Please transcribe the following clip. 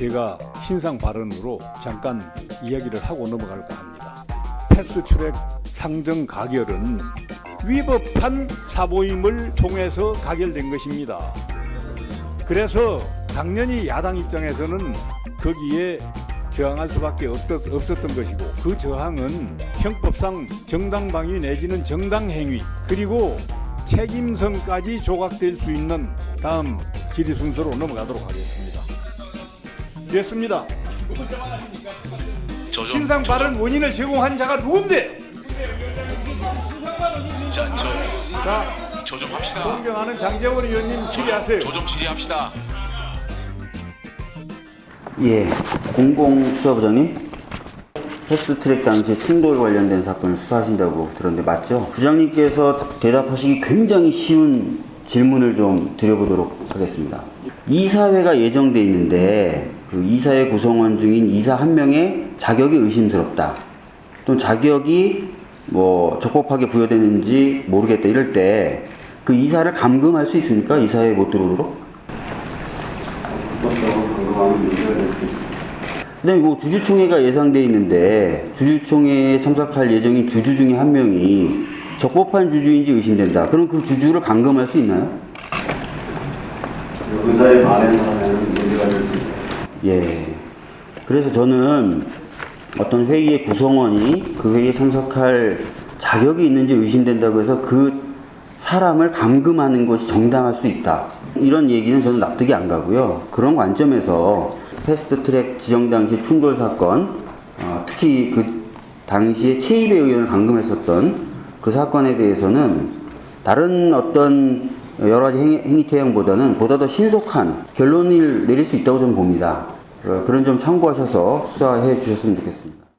제가 신상 발언으로 잠깐 이야기를 하고 넘어갈까 합니다. 패스트트랙 상정 가결은 위법한 사보임을 통해서 가결된 것입니다. 그래서 당연히 야당 입장에서는 거기에 저항할 수밖에 없었, 없었 던 것이고 그 저항은 형법상 정당방위 내지는 정당행위 그리고 책임성까지 조각될 수 있는 다음 질의 순서로 넘어가도록 하겠습니다. 됐습니다. 신상 발언 원인을 제공한 자가 누군데? 자, 저, 자, 저좀 합시다. 존경하는 장재원 의원님 질의하세요. 저 좀 질의합시다. 예, 공공수사부장님 패스트트랙 당시 충돌 관련된 사건을 수사하신다고 들었는데 맞죠? 부장님께서 대답하시기 굉장히 쉬운 질문을 좀 드려보도록 하겠습니다. 이사회가 예정돼 있는데 그 이사회 구성원 중인 이사 한 명의 자격이 의심스럽다. 또는 자격이 뭐 적법하게 부여되는지 모르겠다 이럴 때 그 이사를 감금할 수 있습니까? 이사회에 못 들어오도록? 그다음에 뭐 주주총회가 예상돼 있는데 주주총회에 참석할 예정인 주주 중에 한 명이 적법한 주주인지 의심된다. 그럼 그 주주를 감금할 수 있나요? 의사에 반해서는 문제가 될 수 있다. 예. 그래서 저는 어떤 회의의 구성원이 그 회의에 참석할 자격이 있는지 의심된다고 해서 그 사람을 감금하는 것이 정당할 수 있다. 이런 얘기는 저는 납득이 안 가고요. 그런 관점에서 패스트 트랙 지정 당시 충돌 사건, 어, 특히 그 당시에 최입의 의원을 감금했었던 그 사건에 대해서는 다른 어떤 여러 가지 행위, 행위 태형보다는 보다 더 신속한 결론을 내릴 수 있다고 저는 봅니다. 어, 그런 점 참고하셔서 수사해 주셨으면 좋겠습니다.